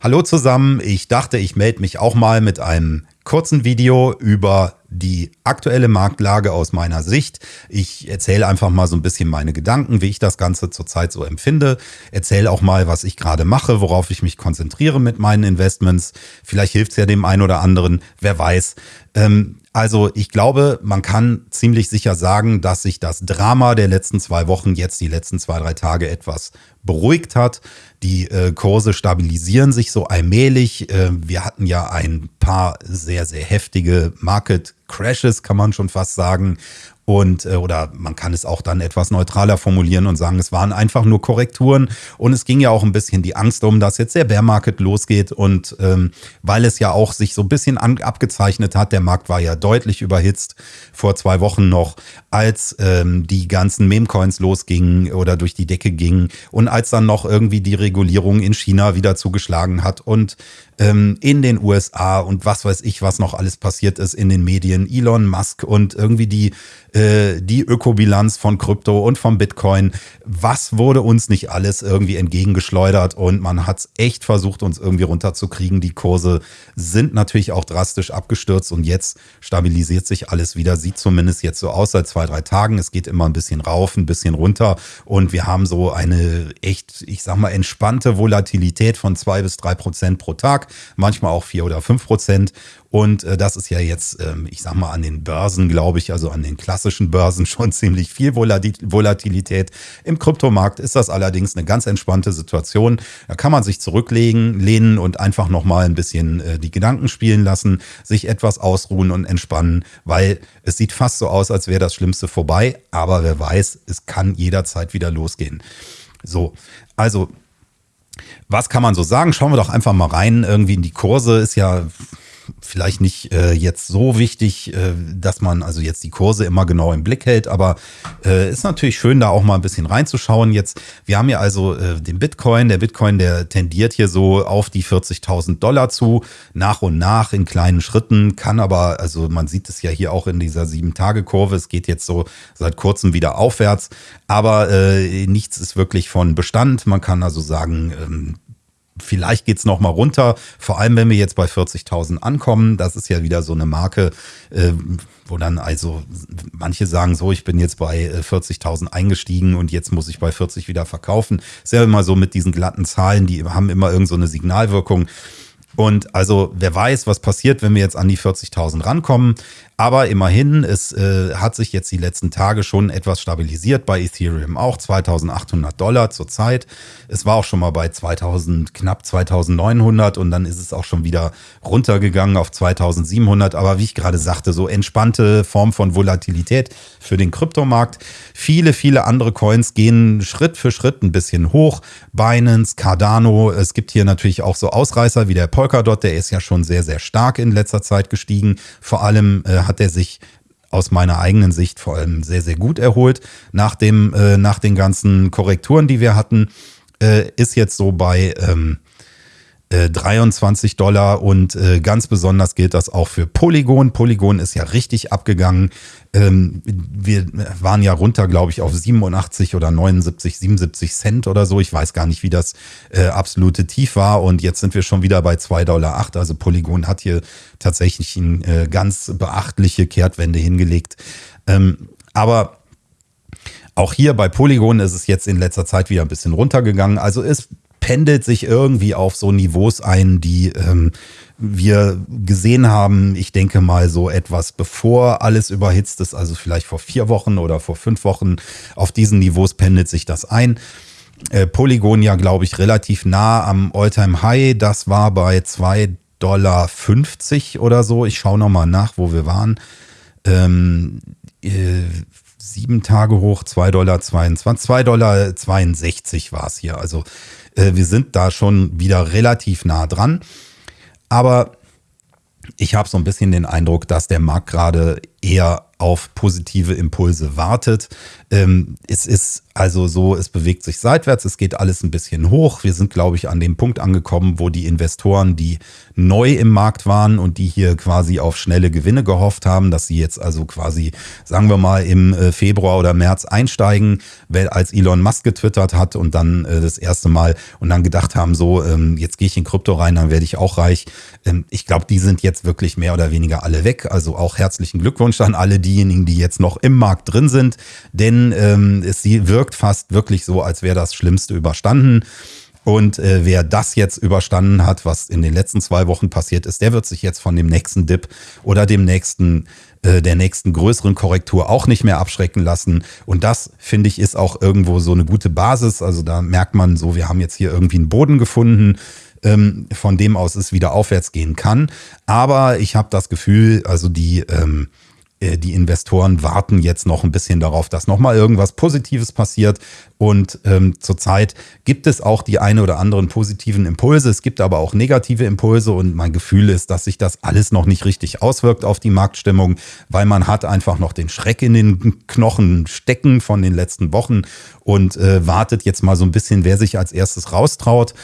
Hallo zusammen, ich dachte, ich melde mich auch mal mit einem kurzen Video über die aktuelle Marktlage aus meiner Sicht. Ich erzähle einfach mal so ein bisschen meine Gedanken, wie ich das Ganze zurzeit so empfinde. Erzähle auch mal, was ich gerade mache, worauf ich mich konzentriere mit meinen Investments. Vielleicht hilft es ja dem einen oder anderen, wer weiß. Ähm, also ich glaube, man kann ziemlich sicher sagen, dass sich das Drama der letzten zwei Wochen jetzt die letzten zwei, drei Tage etwas beruhigt hat. Die äh, Kurse stabilisieren sich so allmählich. Äh, wir hatten ja ein paar sehr, sehr heftige Market Crashes, kann man schon fast sagen. Und, äh, oder man kann es auch dann etwas neutraler formulieren und sagen, es waren einfach nur Korrekturen. Und es ging ja auch ein bisschen die Angst um, dass jetzt der Bear Market losgeht. Und ähm, weil es ja auch sich so ein bisschen an, abgezeichnet hat, der Markt war ja deutlich überhitzt vor zwei Wochen noch, als ähm, die ganzen Meme-Coins losgingen oder durch die Decke gingen und als dann noch irgendwie die Regulierung in China wieder zugeschlagen hat und ähm, in den USA und was weiß ich, was noch alles passiert ist in den Medien, Elon Musk und irgendwie die, äh, die Ökobilanz von Krypto und vom Bitcoin. Was wurde uns nicht alles irgendwie entgegengeschleudert und man hat es echt versucht, uns irgendwie runterzukriegen. Die Kurse sind natürlich auch drastisch abgestürzt und jetzt stabilisiert sich alles wieder. Sieht zumindest jetzt so aus seit zwei, drei Tagen. Es geht immer ein bisschen rauf, ein bisschen runter und wir haben so eine echt, ich sag mal, entspannte Volatilität von zwei bis drei Prozent pro Tag manchmal auch vier oder fünf Prozent. Und äh, das ist ja jetzt, ähm, ich sag mal, an den Börsen, glaube ich, also an den klassischen Börsen schon ziemlich viel Volatilität. Im Kryptomarkt ist das allerdings eine ganz entspannte Situation. Da kann man sich zurücklegen, lehnen und einfach nochmal ein bisschen äh, die Gedanken spielen lassen, sich etwas ausruhen und entspannen, weil es sieht fast so aus, als wäre das Schlimmste vorbei. Aber wer weiß, es kann jederzeit wieder losgehen. So, also was kann man so sagen? Schauen wir doch einfach mal rein. Irgendwie in die Kurse ist ja vielleicht nicht äh, jetzt so wichtig, äh, dass man also jetzt die Kurse immer genau im Blick hält, aber äh, ist natürlich schön, da auch mal ein bisschen reinzuschauen. Jetzt, wir haben ja also äh, den Bitcoin. Der Bitcoin, der tendiert hier so auf die 40.000 Dollar zu, nach und nach in kleinen Schritten, kann aber, also man sieht es ja hier auch in dieser sieben-Tage-Kurve, es geht jetzt so seit kurzem wieder aufwärts, aber äh, nichts ist wirklich von Bestand. Man kann also sagen, ähm, Vielleicht geht's noch mal runter, vor allem wenn wir jetzt bei 40.000 ankommen. Das ist ja wieder so eine Marke, äh, wo dann also manche sagen so, ich bin jetzt bei 40.000 äh, eingestiegen und jetzt muss ich bei 40 wieder verkaufen. Ist ja immer so mit diesen glatten Zahlen, die haben immer irgend so Signalwirkung. Und also wer weiß, was passiert, wenn wir jetzt an die 40.000 rankommen. Aber immerhin, es äh, hat sich jetzt die letzten Tage schon etwas stabilisiert bei Ethereum auch 2800 Dollar zurzeit. Es war auch schon mal bei 2000, knapp 2900 und dann ist es auch schon wieder runtergegangen auf 2700. Aber wie ich gerade sagte, so entspannte Form von Volatilität für den Kryptomarkt. Viele, viele andere Coins gehen Schritt für Schritt ein bisschen hoch. Binance, Cardano, es gibt hier natürlich auch so Ausreißer wie der Polkadot, der ist ja schon sehr, sehr stark in letzter Zeit gestiegen. Vor allem äh, hat er sich aus meiner eigenen Sicht vor allem sehr, sehr gut erholt. Nach, dem, äh, nach den ganzen Korrekturen, die wir hatten, äh, ist jetzt so bei ähm, 23 äh, Dollar und äh, ganz besonders gilt das auch für Polygon. Polygon ist ja richtig abgegangen. Ähm, wir waren ja runter, glaube ich, auf 87 oder 79, 77 Cent oder so. Ich weiß gar nicht, wie das äh, absolute Tief war. Und jetzt sind wir schon wieder bei 2,08 Dollar. Also Polygon hat hier tatsächlich eine äh, ganz beachtliche Kehrtwende hingelegt. Ähm, aber auch hier bei Polygon ist es jetzt in letzter Zeit wieder ein bisschen runtergegangen. Also es pendelt sich irgendwie auf so Niveaus ein, die ähm, wir gesehen haben, ich denke mal so etwas bevor alles überhitzt ist, also vielleicht vor vier Wochen oder vor fünf Wochen. Auf diesen Niveaus pendelt sich das ein. Äh, Polygon ja, glaube ich, relativ nah am Alltime high Das war bei 2,50 Dollar oder so. Ich schaue nochmal nach, wo wir waren. Ähm, äh, sieben Tage hoch, 2,22 Dollar, 2,62 Dollar war es hier. Also äh, wir sind da schon wieder relativ nah dran. Aber ich habe so ein bisschen den Eindruck, dass der Markt gerade eher auf positive Impulse wartet. Ähm, es ist also so, es bewegt sich seitwärts, es geht alles ein bisschen hoch. Wir sind, glaube ich, an dem Punkt angekommen, wo die Investoren, die neu im Markt waren und die hier quasi auf schnelle Gewinne gehofft haben, dass sie jetzt also quasi, sagen wir mal, im äh, Februar oder März einsteigen, weil als Elon Musk getwittert hat und dann äh, das erste Mal und dann gedacht haben, so, ähm, jetzt gehe ich in Krypto rein, dann werde ich auch reich. Ähm, ich glaube, die sind jetzt wirklich mehr oder weniger alle weg. Also auch herzlichen Glückwunsch an alle diejenigen, die jetzt noch im Markt drin sind, denn ähm, es wirkt fast wirklich so, als wäre das Schlimmste überstanden. Und äh, wer das jetzt überstanden hat, was in den letzten zwei Wochen passiert ist, der wird sich jetzt von dem nächsten Dip oder dem nächsten äh, der nächsten größeren Korrektur auch nicht mehr abschrecken lassen. Und das, finde ich, ist auch irgendwo so eine gute Basis. Also da merkt man so, wir haben jetzt hier irgendwie einen Boden gefunden, ähm, von dem aus es wieder aufwärts gehen kann. Aber ich habe das Gefühl, also die ähm, äh, die Investoren warten jetzt noch ein bisschen darauf, dass nochmal irgendwas Positives passiert. Und ähm, zurzeit gibt es auch die eine oder anderen positiven Impulse. Es gibt aber auch negative Impulse. Und mein Gefühl ist, dass sich das alles noch nicht richtig auswirkt auf die Marktstimmung, weil man hat einfach noch den Schreck in den Knochen stecken von den letzten Wochen und äh, wartet jetzt mal so ein bisschen, wer sich als erstes raustraut.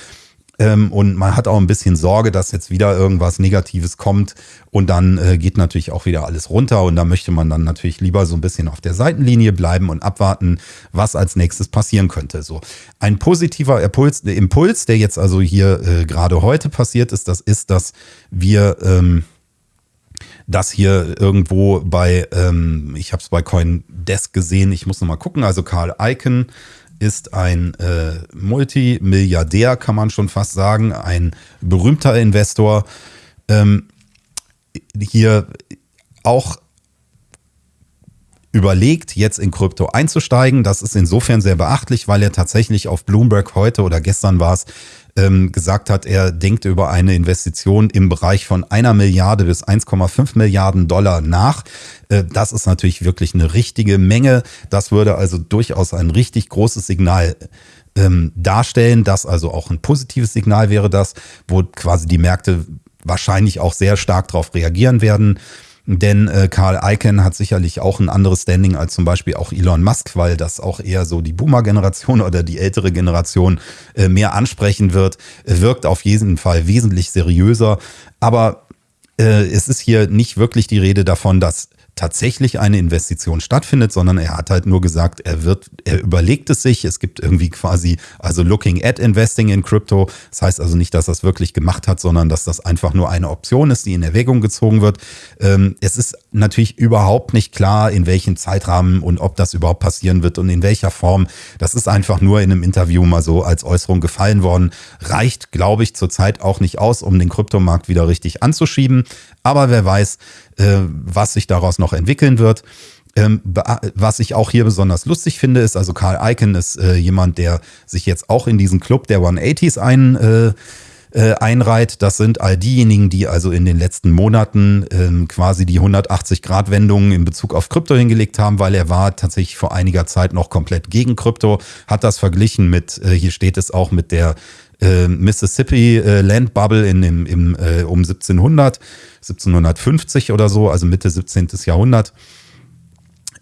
Ähm, und man hat auch ein bisschen Sorge, dass jetzt wieder irgendwas Negatives kommt. Und dann äh, geht natürlich auch wieder alles runter. Und da möchte man dann natürlich lieber so ein bisschen auf der Seitenlinie bleiben und abwarten, was als nächstes passieren könnte. So. Ein positiver Impuls, Impuls der jetzt also hier äh, gerade heute passiert ist, das ist, dass wir ähm, das hier irgendwo bei, ähm, ich habe es bei CoinDesk gesehen, ich muss noch mal gucken, also Karl Icahn ist ein äh, Multimilliardär, kann man schon fast sagen, ein berühmter Investor. Ähm, hier auch überlegt, jetzt in Krypto einzusteigen. Das ist insofern sehr beachtlich, weil er tatsächlich auf Bloomberg heute oder gestern war es, ähm, gesagt hat, er denkt über eine Investition im Bereich von einer Milliarde bis 1,5 Milliarden Dollar nach. Äh, das ist natürlich wirklich eine richtige Menge. Das würde also durchaus ein richtig großes Signal ähm, darstellen, dass also auch ein positives Signal wäre das, wo quasi die Märkte wahrscheinlich auch sehr stark darauf reagieren werden. Denn äh, Karl Icahn hat sicherlich auch ein anderes Standing als zum Beispiel auch Elon Musk, weil das auch eher so die Boomer-Generation oder die ältere Generation äh, mehr ansprechen wird. Er wirkt auf jeden Fall wesentlich seriöser. Aber äh, es ist hier nicht wirklich die Rede davon, dass tatsächlich eine Investition stattfindet, sondern er hat halt nur gesagt, er wird, er überlegt es sich. Es gibt irgendwie quasi, also looking at investing in Crypto. Das heißt also nicht, dass er es wirklich gemacht hat, sondern dass das einfach nur eine Option ist, die in Erwägung gezogen wird. Ähm, es ist natürlich überhaupt nicht klar, in welchem Zeitrahmen und ob das überhaupt passieren wird und in welcher Form. Das ist einfach nur in einem Interview mal so als Äußerung gefallen worden. Reicht, glaube ich, zurzeit auch nicht aus, um den Kryptomarkt wieder richtig anzuschieben. Aber wer weiß, was sich daraus noch entwickeln wird. Ähm, was ich auch hier besonders lustig finde, ist, also Karl Icahn ist äh, jemand, der sich jetzt auch in diesen Club der 180s ein, äh, äh, einreiht. Das sind all diejenigen, die also in den letzten Monaten ähm, quasi die 180-Grad-Wendung in Bezug auf Krypto hingelegt haben, weil er war tatsächlich vor einiger Zeit noch komplett gegen Krypto, hat das verglichen mit, äh, hier steht es auch mit der äh, Mississippi äh, Land Bubble in, im, im, äh, um 1700, 1750 oder so, also Mitte 17. Jahrhundert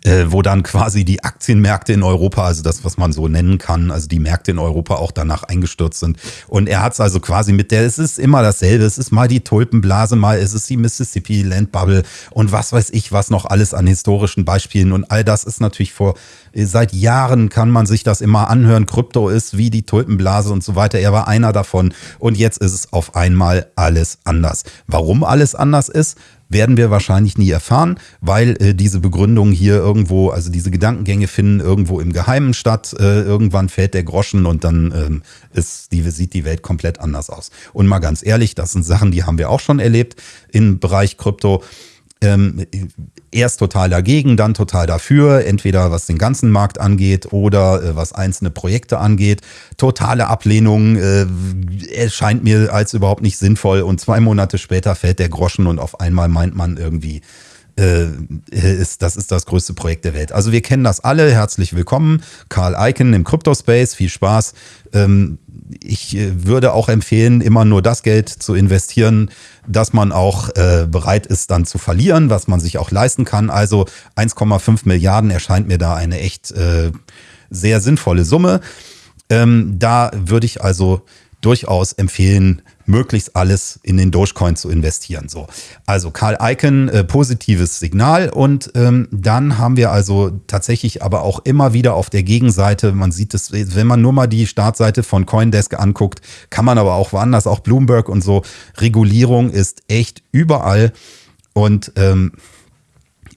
äh, wo dann quasi die Aktienmärkte in Europa, also das, was man so nennen kann, also die Märkte in Europa auch danach eingestürzt sind. Und er hat es also quasi mit der, es ist immer dasselbe, es ist mal die Tulpenblase, mal ist es die Mississippi Land Bubble und was weiß ich, was noch alles an historischen Beispielen und all das ist natürlich vor, seit Jahren kann man sich das immer anhören, Krypto ist wie die Tulpenblase und so weiter. Er war einer davon und jetzt ist es auf einmal alles anders. Warum alles anders ist? Werden wir wahrscheinlich nie erfahren, weil äh, diese Begründungen hier irgendwo, also diese Gedankengänge finden irgendwo im Geheimen statt. Äh, irgendwann fällt der Groschen und dann ähm, ist die, sieht die Welt komplett anders aus. Und mal ganz ehrlich, das sind Sachen, die haben wir auch schon erlebt im Bereich Krypto ähm, erst total dagegen, dann total dafür, entweder was den ganzen Markt angeht oder äh, was einzelne Projekte angeht. Totale Ablehnung äh, erscheint mir als überhaupt nicht sinnvoll und zwei Monate später fällt der Groschen und auf einmal meint man irgendwie, äh, ist, das ist das größte Projekt der Welt. Also wir kennen das alle. Herzlich willkommen. Karl Icahn im Crypto-Space. Viel Spaß. Ähm, ich äh, würde auch empfehlen, immer nur das Geld zu investieren, dass man auch äh, bereit ist, dann zu verlieren, was man sich auch leisten kann. Also 1,5 Milliarden erscheint mir da eine echt äh, sehr sinnvolle Summe. Ähm, da würde ich also durchaus empfehlen, möglichst alles in den Dogecoin zu investieren. So, also Karl Icahn, äh, positives Signal. Und ähm, dann haben wir also tatsächlich aber auch immer wieder auf der Gegenseite, man sieht es, wenn man nur mal die Startseite von CoinDesk anguckt, kann man aber auch woanders, auch Bloomberg und so, Regulierung ist echt überall. Und ähm,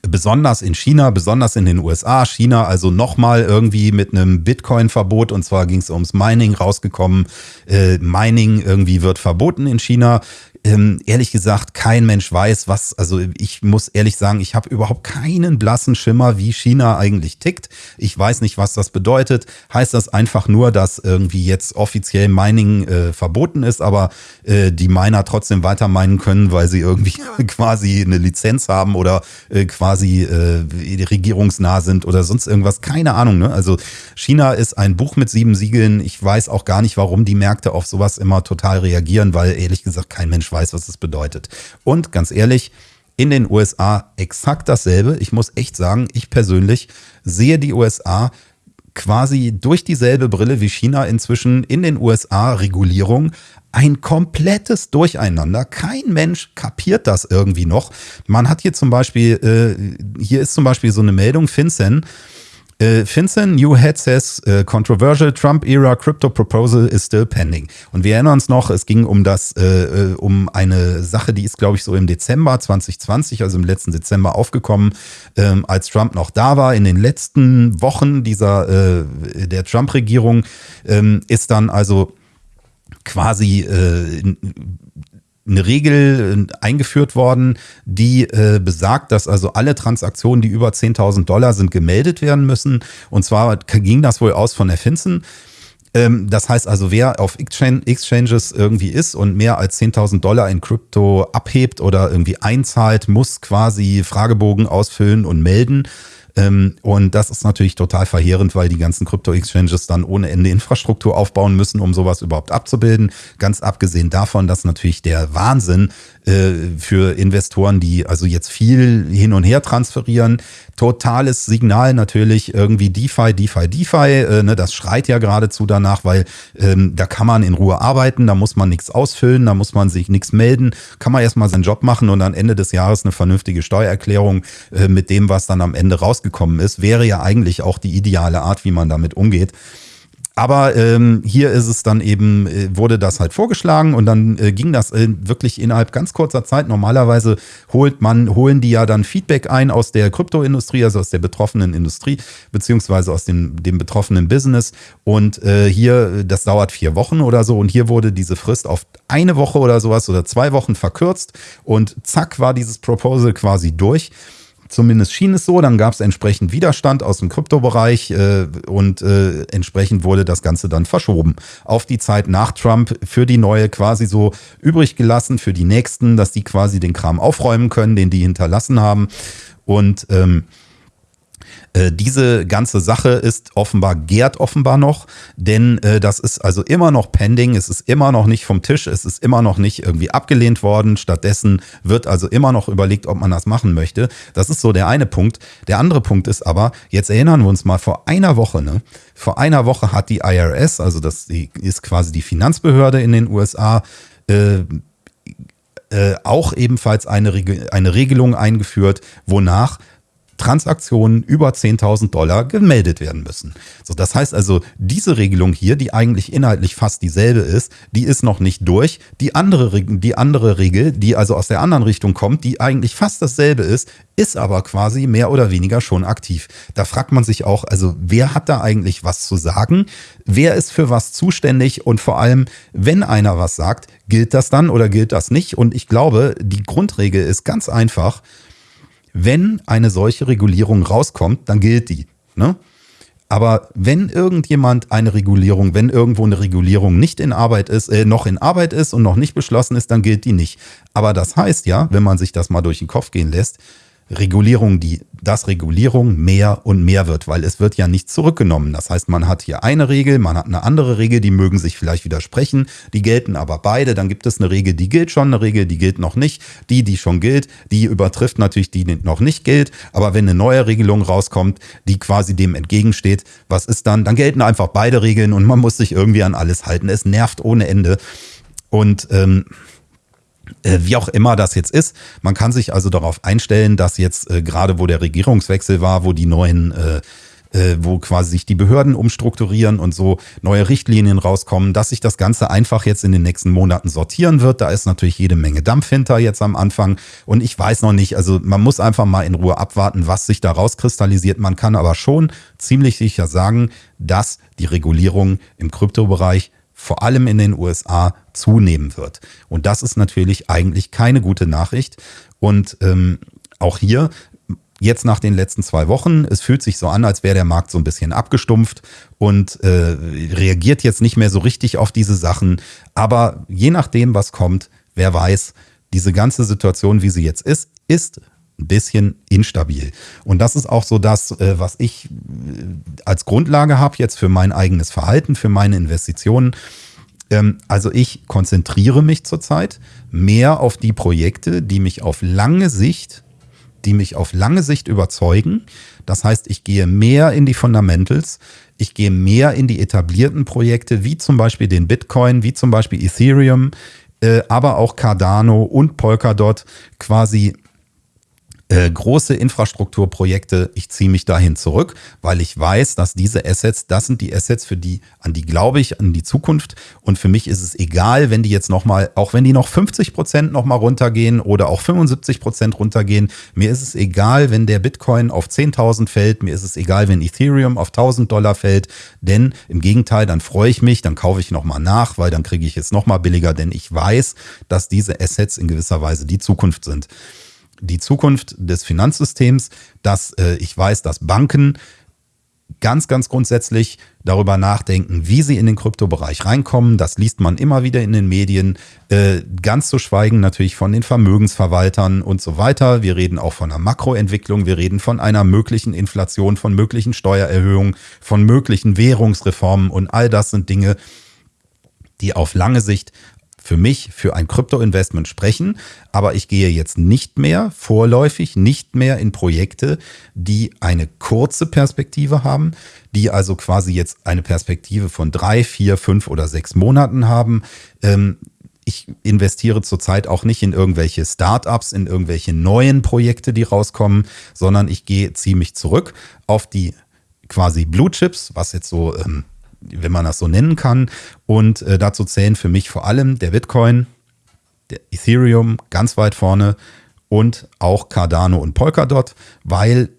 besonders in China, besonders in den USA, China also nochmal irgendwie mit einem Bitcoin-Verbot und zwar ging es ums Mining rausgekommen. Äh, Mining irgendwie wird verboten in China ähm, ehrlich gesagt kein Mensch weiß, was, also ich muss ehrlich sagen, ich habe überhaupt keinen blassen Schimmer, wie China eigentlich tickt. Ich weiß nicht, was das bedeutet. Heißt das einfach nur, dass irgendwie jetzt offiziell Mining äh, verboten ist, aber äh, die Miner trotzdem weiter meinen können, weil sie irgendwie quasi eine Lizenz haben oder äh, quasi äh, regierungsnah sind oder sonst irgendwas. Keine Ahnung. Ne? Also China ist ein Buch mit sieben Siegeln. Ich weiß auch gar nicht, warum die Märkte auf sowas immer total reagieren, weil ehrlich gesagt kein Mensch weiß, was es bedeutet. Und ganz ehrlich, in den USA exakt dasselbe. Ich muss echt sagen, ich persönlich sehe die USA quasi durch dieselbe Brille wie China inzwischen in den USA Regulierung ein komplettes Durcheinander. Kein Mensch kapiert das irgendwie noch. Man hat hier zum Beispiel, äh, hier ist zum Beispiel so eine Meldung, FinCEN, äh, FinCEN, New Head says, uh, controversial Trump-era crypto proposal is still pending. Und wir erinnern uns noch, es ging um das, äh, äh um eine Sache, die ist, glaube ich, so im Dezember 2020, also im letzten Dezember aufgekommen, ähm, als Trump noch da war. In den letzten Wochen dieser äh, der Trump-Regierung ähm, ist dann also quasi äh, eine Regel äh, eingeführt worden, die äh, besagt, dass also alle Transaktionen, die über 10.000 Dollar sind, gemeldet werden müssen. Und zwar ging das wohl aus von der FinCEN. Ähm, das heißt also, wer auf Exchanges irgendwie ist und mehr als 10.000 Dollar in Krypto abhebt oder irgendwie einzahlt, muss quasi Fragebogen ausfüllen und melden. Ähm, und das ist natürlich total verheerend, weil die ganzen Krypto-Exchanges dann ohne Ende Infrastruktur aufbauen müssen, um sowas überhaupt abzubilden. Ganz abgesehen davon, dass natürlich der Wahnsinn für Investoren, die also jetzt viel hin und her transferieren, totales Signal natürlich irgendwie DeFi, DeFi, DeFi. Äh, ne, das schreit ja geradezu danach, weil ähm, da kann man in Ruhe arbeiten, da muss man nichts ausfüllen, da muss man sich nichts melden, kann man erstmal seinen Job machen und am Ende des Jahres eine vernünftige Steuererklärung äh, mit dem, was dann am Ende rausgekommen ist, wäre ja eigentlich auch die ideale Art, wie man damit umgeht. Aber ähm, hier ist es dann eben, äh, wurde das halt vorgeschlagen und dann äh, ging das äh, wirklich innerhalb ganz kurzer Zeit. Normalerweise holt man, holen die ja dann Feedback ein aus der Kryptoindustrie, also aus der betroffenen Industrie, beziehungsweise aus dem, dem betroffenen Business. Und äh, hier, das dauert vier Wochen oder so. Und hier wurde diese Frist auf eine Woche oder sowas oder zwei Wochen verkürzt. Und zack war dieses Proposal quasi durch. Zumindest schien es so. Dann gab es entsprechend Widerstand aus dem Kryptobereich äh, und äh, entsprechend wurde das Ganze dann verschoben auf die Zeit nach Trump für die neue quasi so übrig gelassen für die nächsten, dass die quasi den Kram aufräumen können, den die hinterlassen haben. Und ähm, äh, diese ganze Sache ist offenbar, gärt offenbar noch, denn äh, das ist also immer noch pending, es ist immer noch nicht vom Tisch, es ist immer noch nicht irgendwie abgelehnt worden. Stattdessen wird also immer noch überlegt, ob man das machen möchte. Das ist so der eine Punkt. Der andere Punkt ist aber, jetzt erinnern wir uns mal vor einer Woche, ne? Vor einer Woche hat die IRS, also das ist quasi die Finanzbehörde in den USA, äh, äh, auch ebenfalls eine, eine Regelung eingeführt, wonach Transaktionen über 10.000 Dollar gemeldet werden müssen. So, das heißt also, diese Regelung hier, die eigentlich inhaltlich fast dieselbe ist, die ist noch nicht durch. Die andere, die andere Regel, die also aus der anderen Richtung kommt, die eigentlich fast dasselbe ist, ist aber quasi mehr oder weniger schon aktiv. Da fragt man sich auch, also wer hat da eigentlich was zu sagen? Wer ist für was zuständig? Und vor allem, wenn einer was sagt, gilt das dann oder gilt das nicht? Und ich glaube, die Grundregel ist ganz einfach wenn eine solche Regulierung rauskommt, dann gilt die. Ne? Aber wenn irgendjemand eine Regulierung, wenn irgendwo eine Regulierung nicht in Arbeit ist, äh, noch in Arbeit ist und noch nicht beschlossen ist, dann gilt die nicht. Aber das heißt ja, wenn man sich das mal durch den Kopf gehen lässt, Regulierung, die, dass Regulierung mehr und mehr wird, weil es wird ja nicht zurückgenommen. Das heißt, man hat hier eine Regel, man hat eine andere Regel, die mögen sich vielleicht widersprechen, die gelten aber beide. Dann gibt es eine Regel, die gilt schon, eine Regel, die gilt noch nicht. Die, die schon gilt, die übertrifft natürlich die, die noch nicht gilt. Aber wenn eine neue Regelung rauskommt, die quasi dem entgegensteht, was ist dann? Dann gelten einfach beide Regeln und man muss sich irgendwie an alles halten. Es nervt ohne Ende. Und ähm, äh, wie auch immer das jetzt ist. Man kann sich also darauf einstellen, dass jetzt äh, gerade wo der Regierungswechsel war, wo die neuen äh, äh, wo quasi sich die Behörden umstrukturieren und so neue Richtlinien rauskommen, dass sich das Ganze einfach jetzt in den nächsten Monaten sortieren wird. Da ist natürlich jede Menge Dampf hinter jetzt am Anfang. Und ich weiß noch nicht, also man muss einfach mal in Ruhe abwarten, was sich da rauskristallisiert. Man kann aber schon ziemlich sicher sagen, dass die Regulierung im Kryptobereich vor allem in den USA zunehmen wird. Und das ist natürlich eigentlich keine gute Nachricht. Und ähm, auch hier jetzt nach den letzten zwei Wochen, es fühlt sich so an, als wäre der Markt so ein bisschen abgestumpft und äh, reagiert jetzt nicht mehr so richtig auf diese Sachen. Aber je nachdem, was kommt, wer weiß, diese ganze Situation, wie sie jetzt ist, ist ein bisschen instabil. Und das ist auch so das, äh, was ich äh, als Grundlage habe jetzt für mein eigenes Verhalten, für meine Investitionen. Ähm, also ich konzentriere mich zurzeit mehr auf die Projekte, die mich auf lange Sicht, die mich auf lange Sicht überzeugen. Das heißt, ich gehe mehr in die Fundamentals, ich gehe mehr in die etablierten Projekte, wie zum Beispiel den Bitcoin, wie zum Beispiel Ethereum, äh, aber auch Cardano und Polkadot quasi äh, große Infrastrukturprojekte, ich ziehe mich dahin zurück, weil ich weiß, dass diese Assets, das sind die Assets, für die, an die glaube ich, an die Zukunft. Und für mich ist es egal, wenn die jetzt nochmal, auch wenn die noch 50 Prozent nochmal runtergehen oder auch 75 Prozent runtergehen. Mir ist es egal, wenn der Bitcoin auf 10.000 fällt. Mir ist es egal, wenn Ethereum auf 1.000 Dollar fällt. Denn im Gegenteil, dann freue ich mich, dann kaufe ich nochmal nach, weil dann kriege ich es nochmal billiger, denn ich weiß, dass diese Assets in gewisser Weise die Zukunft sind die Zukunft des Finanzsystems, dass äh, ich weiß, dass Banken ganz, ganz grundsätzlich darüber nachdenken, wie sie in den Kryptobereich reinkommen. Das liest man immer wieder in den Medien. Äh, ganz zu schweigen natürlich von den Vermögensverwaltern und so weiter. Wir reden auch von einer Makroentwicklung. Wir reden von einer möglichen Inflation, von möglichen Steuererhöhungen, von möglichen Währungsreformen und all das sind Dinge, die auf lange Sicht für mich für ein Krypto-Investment sprechen, aber ich gehe jetzt nicht mehr vorläufig, nicht mehr in Projekte, die eine kurze Perspektive haben, die also quasi jetzt eine Perspektive von drei, vier, fünf oder sechs Monaten haben. Ähm, ich investiere zurzeit auch nicht in irgendwelche Startups, in irgendwelche neuen Projekte, die rauskommen, sondern ich gehe ziemlich zurück auf die quasi Blue Chips, was jetzt so ähm, wenn man das so nennen kann. Und äh, dazu zählen für mich vor allem der Bitcoin, der Ethereum ganz weit vorne und auch Cardano und Polkadot, weil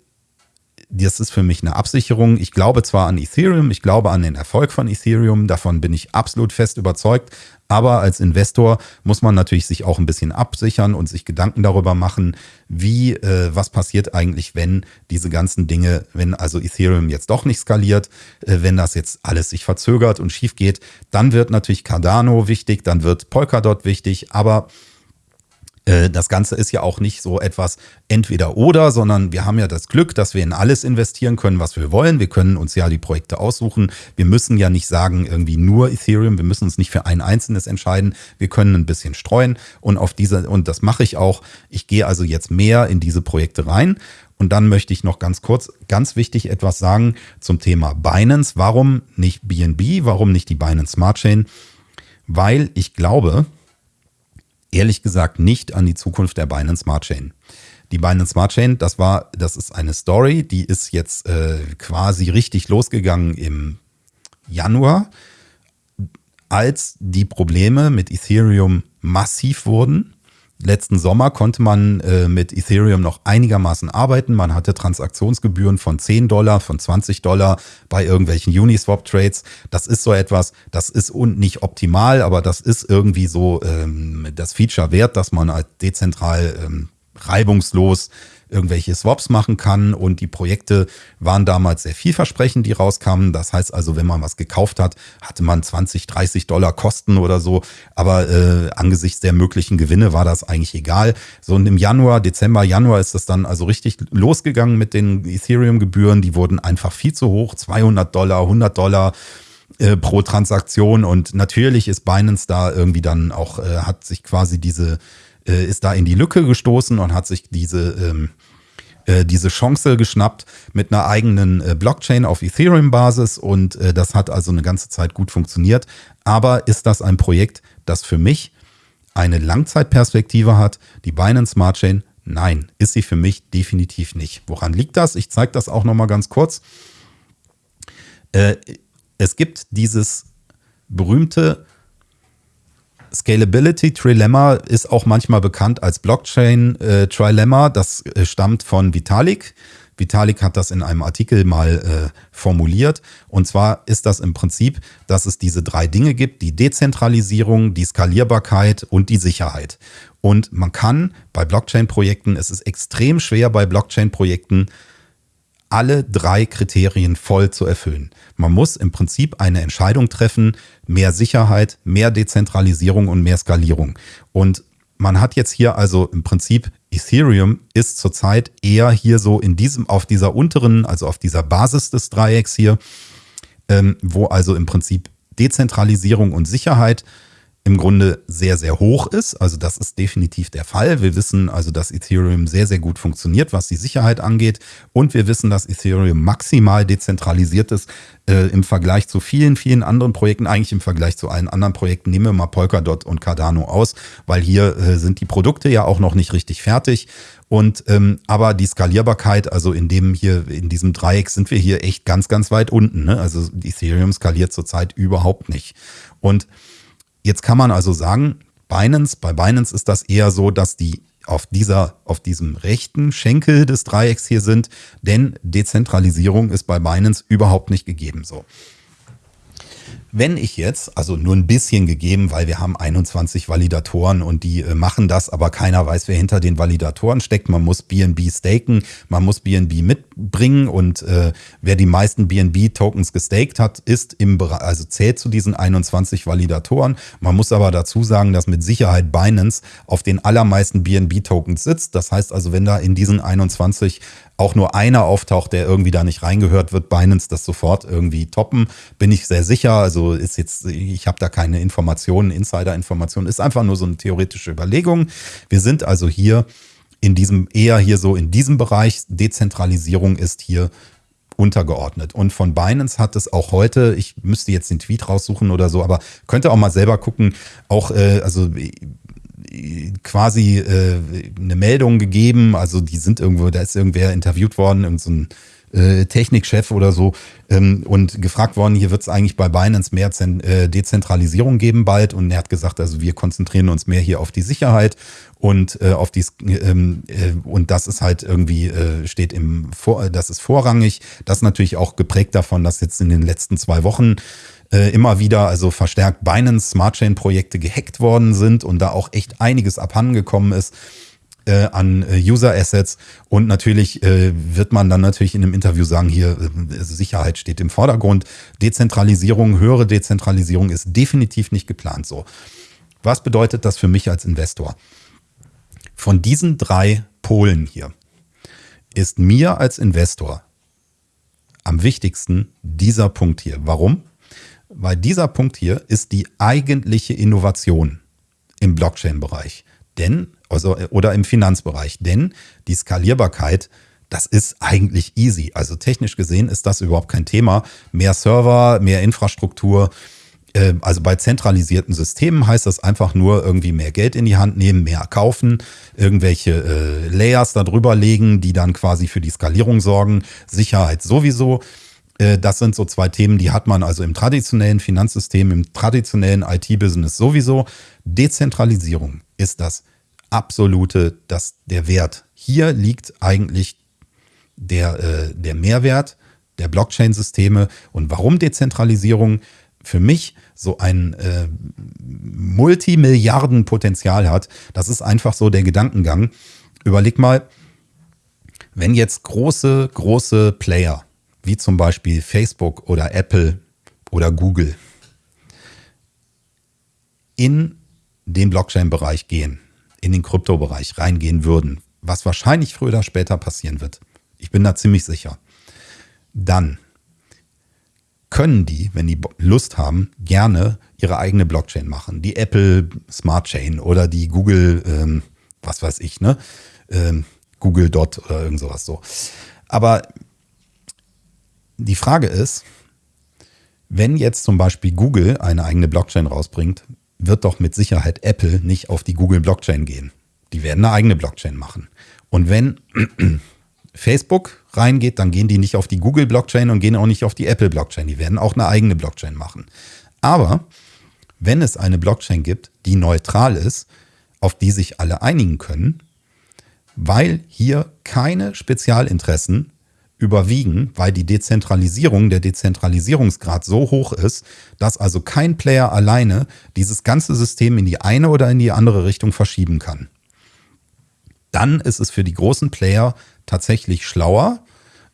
das ist für mich eine Absicherung. Ich glaube zwar an Ethereum, ich glaube an den Erfolg von Ethereum, davon bin ich absolut fest überzeugt, aber als Investor muss man natürlich sich auch ein bisschen absichern und sich Gedanken darüber machen, wie, äh, was passiert eigentlich, wenn diese ganzen Dinge, wenn also Ethereum jetzt doch nicht skaliert, äh, wenn das jetzt alles sich verzögert und schief geht, dann wird natürlich Cardano wichtig, dann wird Polkadot wichtig, aber das Ganze ist ja auch nicht so etwas entweder oder, sondern wir haben ja das Glück, dass wir in alles investieren können, was wir wollen. Wir können uns ja die Projekte aussuchen. Wir müssen ja nicht sagen, irgendwie nur Ethereum. Wir müssen uns nicht für ein einzelnes entscheiden. Wir können ein bisschen streuen und auf diese, und das mache ich auch. Ich gehe also jetzt mehr in diese Projekte rein. Und dann möchte ich noch ganz kurz, ganz wichtig etwas sagen zum Thema Binance. Warum nicht BNB? Warum nicht die Binance Smart Chain? Weil ich glaube, ehrlich gesagt nicht an die Zukunft der Binance Smart Chain. Die Binance Smart Chain, das war, das ist eine Story, die ist jetzt äh, quasi richtig losgegangen im Januar, als die Probleme mit Ethereum massiv wurden letzten Sommer konnte man äh, mit Ethereum noch einigermaßen arbeiten. Man hatte Transaktionsgebühren von 10 Dollar, von 20 Dollar bei irgendwelchen Uniswap-Trades. Das ist so etwas, das ist und nicht optimal, aber das ist irgendwie so ähm, das Feature wert, dass man halt dezentral ähm, reibungslos irgendwelche Swaps machen kann. Und die Projekte waren damals sehr vielversprechend, die rauskamen. Das heißt also, wenn man was gekauft hat, hatte man 20, 30 Dollar Kosten oder so. Aber äh, angesichts der möglichen Gewinne war das eigentlich egal. So und im Januar, Dezember, Januar ist das dann also richtig losgegangen mit den Ethereum-Gebühren. Die wurden einfach viel zu hoch. 200 Dollar, 100 Dollar äh, pro Transaktion. Und natürlich ist Binance da irgendwie dann auch, äh, hat sich quasi diese äh, ist da in die Lücke gestoßen und hat sich diese, ähm, äh, diese Chance geschnappt mit einer eigenen äh, Blockchain auf Ethereum-Basis und äh, das hat also eine ganze Zeit gut funktioniert. Aber ist das ein Projekt, das für mich eine Langzeitperspektive hat? Die Binance Smart Chain? Nein, ist sie für mich definitiv nicht. Woran liegt das? Ich zeige das auch noch mal ganz kurz. Äh, es gibt dieses berühmte Scalability Trilemma ist auch manchmal bekannt als Blockchain äh, Trilemma. Das äh, stammt von Vitalik. Vitalik hat das in einem Artikel mal äh, formuliert. Und zwar ist das im Prinzip, dass es diese drei Dinge gibt, die Dezentralisierung, die Skalierbarkeit und die Sicherheit. Und man kann bei Blockchain-Projekten, es ist extrem schwer bei Blockchain-Projekten, alle drei Kriterien voll zu erfüllen. Man muss im Prinzip eine Entscheidung treffen, mehr Sicherheit, mehr Dezentralisierung und mehr Skalierung. Und man hat jetzt hier also im Prinzip Ethereum ist zurzeit eher hier so in diesem, auf dieser unteren, also auf dieser Basis des Dreiecks hier, ähm, wo also im Prinzip Dezentralisierung und Sicherheit im Grunde sehr, sehr hoch ist. Also das ist definitiv der Fall. Wir wissen also, dass Ethereum sehr, sehr gut funktioniert, was die Sicherheit angeht. Und wir wissen, dass Ethereum maximal dezentralisiert ist äh, im Vergleich zu vielen, vielen anderen Projekten, eigentlich im Vergleich zu allen anderen Projekten. Nehmen wir mal Polkadot und Cardano aus, weil hier äh, sind die Produkte ja auch noch nicht richtig fertig. Und ähm, aber die Skalierbarkeit, also in dem hier, in diesem Dreieck sind wir hier echt ganz, ganz weit unten. Ne? Also Ethereum skaliert zurzeit überhaupt nicht. Und Jetzt kann man also sagen, Binance, bei Binance ist das eher so, dass die auf dieser, auf diesem rechten Schenkel des Dreiecks hier sind, denn Dezentralisierung ist bei Binance überhaupt nicht gegeben so. Wenn ich jetzt, also nur ein bisschen gegeben, weil wir haben 21 Validatoren und die äh, machen das, aber keiner weiß, wer hinter den Validatoren steckt. Man muss BNB staken, man muss BNB mitbringen und äh, wer die meisten BNB-Tokens gestaked hat, ist im Bereich, also zählt zu diesen 21 Validatoren. Man muss aber dazu sagen, dass mit Sicherheit Binance auf den allermeisten BNB-Tokens sitzt. Das heißt also, wenn da in diesen 21 auch nur einer auftaucht, der irgendwie da nicht reingehört, wird Binance das sofort irgendwie toppen. Bin ich sehr sicher. Also ist jetzt, ich habe da keine Informationen, Insider-Informationen, ist einfach nur so eine theoretische Überlegung. Wir sind also hier in diesem, eher hier so in diesem Bereich. Dezentralisierung ist hier untergeordnet. Und von Binance hat es auch heute, ich müsste jetzt den Tweet raussuchen oder so, aber könnte auch mal selber gucken, auch, äh, also quasi äh, eine Meldung gegeben. Also die sind irgendwo, da ist irgendwer interviewt worden, irgend so äh, Technikchef oder so ähm, und gefragt worden, hier wird es eigentlich bei Binance mehr Zen äh, Dezentralisierung geben bald und er hat gesagt, also wir konzentrieren uns mehr hier auf die Sicherheit und äh, auf die ähm, äh, und das ist halt irgendwie äh, steht im Vor das ist vorrangig, das ist natürlich auch geprägt davon, dass jetzt in den letzten zwei Wochen äh, immer wieder also verstärkt Binance Smart Chain Projekte gehackt worden sind und da auch echt einiges abhandengekommen ist äh, an äh, User Assets und natürlich äh, wird man dann natürlich in einem Interview sagen, hier äh, Sicherheit steht im Vordergrund, Dezentralisierung, höhere Dezentralisierung ist definitiv nicht geplant so. Was bedeutet das für mich als Investor? Von diesen drei Polen hier ist mir als Investor am wichtigsten dieser Punkt hier. Warum? Weil dieser Punkt hier ist die eigentliche Innovation im Blockchain-Bereich. Denn, also, oder im Finanzbereich. Denn die Skalierbarkeit, das ist eigentlich easy. Also technisch gesehen ist das überhaupt kein Thema. Mehr Server, mehr Infrastruktur. Äh, also bei zentralisierten Systemen heißt das einfach nur irgendwie mehr Geld in die Hand nehmen, mehr kaufen, irgendwelche äh, Layers darüber legen, die dann quasi für die Skalierung sorgen. Sicherheit sowieso. Äh, das sind so zwei Themen, die hat man also im traditionellen Finanzsystem, im traditionellen IT-Business sowieso. Dezentralisierung ist das absolute, das, der Wert. Hier liegt eigentlich der, äh, der Mehrwert der Blockchain-Systeme. Und warum Dezentralisierung für mich so ein äh, Multimilliarden-Potenzial hat, das ist einfach so der Gedankengang. Überleg mal, wenn jetzt große, große Player, wie zum Beispiel Facebook oder Apple oder Google, in den Blockchain-Bereich gehen, in den Kryptobereich reingehen würden, was wahrscheinlich früher oder später passieren wird, ich bin da ziemlich sicher, dann können die, wenn die Lust haben, gerne ihre eigene Blockchain machen. Die Apple Smart Chain oder die Google, ähm, was weiß ich, ne? Ähm, Google Dot oder irgend sowas so. Aber die Frage ist, wenn jetzt zum Beispiel Google eine eigene Blockchain rausbringt, wird doch mit Sicherheit Apple nicht auf die Google Blockchain gehen. Die werden eine eigene Blockchain machen. Und wenn Facebook reingeht, dann gehen die nicht auf die Google Blockchain und gehen auch nicht auf die Apple Blockchain. Die werden auch eine eigene Blockchain machen. Aber wenn es eine Blockchain gibt, die neutral ist, auf die sich alle einigen können, weil hier keine Spezialinteressen überwiegen, weil die Dezentralisierung, der Dezentralisierungsgrad so hoch ist, dass also kein Player alleine dieses ganze System in die eine oder in die andere Richtung verschieben kann. Dann ist es für die großen Player tatsächlich schlauer,